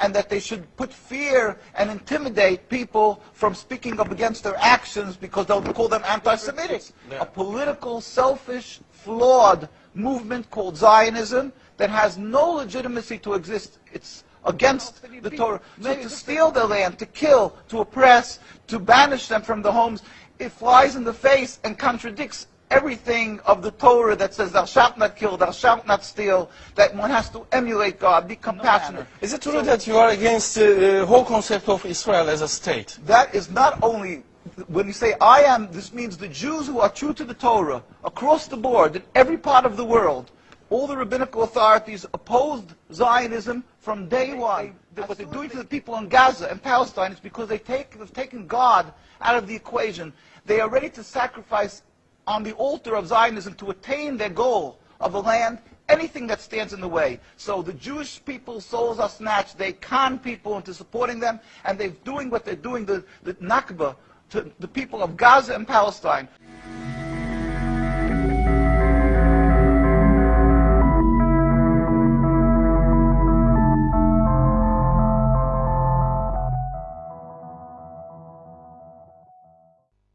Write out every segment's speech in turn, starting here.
and that they should put fear and intimidate people from speaking up against their actions because they'll call them anti-Semitic. Yeah. A political, selfish, flawed movement called Zionism that has no legitimacy to exist. It's against the Torah. So to steal their land, to kill, to oppress, to banish them from the homes, it flies in the face and contradicts everything of the Torah that says thou shalt not kill, thou shalt not steal, that one has to emulate God, be compassionate. Is it true that you are against uh, the whole concept of Israel as a state? That is not only, when you say I am, this means the Jews who are true to the Torah, across the board, in every part of the world, all the rabbinical authorities opposed Zionism from day one. What they're doing to the people in Gaza and Palestine is because they take, they've taken God out of the equation. They are ready to sacrifice on the altar of Zionism to attain their goal of a land, anything that stands in the way. So the Jewish people's souls are snatched. They con people into supporting them, and they're doing what they're doing, the, the Nakba, to the people of Gaza and Palestine.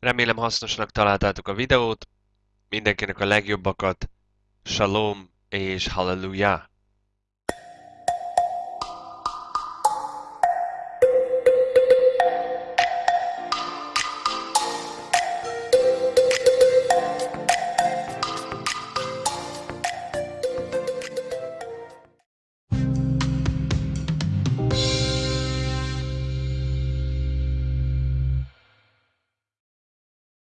Remélem hasznosnak találtátok a videót. Mindenkinek a legjobbakat. Shalom és halleluja!